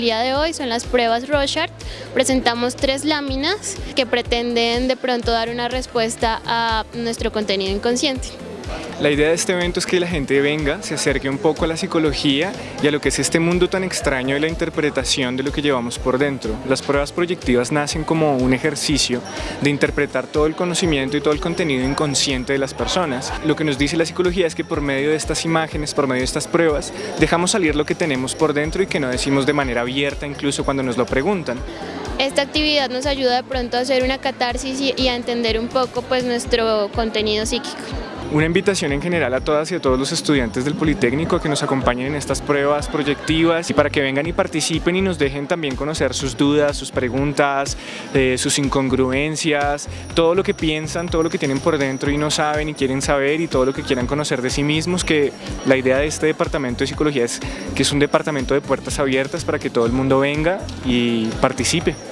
día de hoy son las pruebas Rorschach. Presentamos tres láminas que pretenden de pronto dar una respuesta a nuestro contenido inconsciente. La idea de este evento es que la gente venga, se acerque un poco a la psicología y a lo que es este mundo tan extraño de la interpretación de lo que llevamos por dentro. Las pruebas proyectivas nacen como un ejercicio de interpretar todo el conocimiento y todo el contenido inconsciente de las personas. Lo que nos dice la psicología es que por medio de estas imágenes, por medio de estas pruebas, dejamos salir lo que tenemos por dentro y que no decimos de manera abierta incluso cuando nos lo preguntan. Esta actividad nos ayuda de pronto a hacer una catarsis y a entender un poco pues, nuestro contenido psíquico. Una invitación en general a todas y a todos los estudiantes del Politécnico a que nos acompañen en estas pruebas proyectivas y para que vengan y participen y nos dejen también conocer sus dudas, sus preguntas, eh, sus incongruencias, todo lo que piensan, todo lo que tienen por dentro y no saben y quieren saber y todo lo que quieran conocer de sí mismos, que la idea de este departamento de psicología es que es un departamento de puertas abiertas para que todo el mundo venga y participe.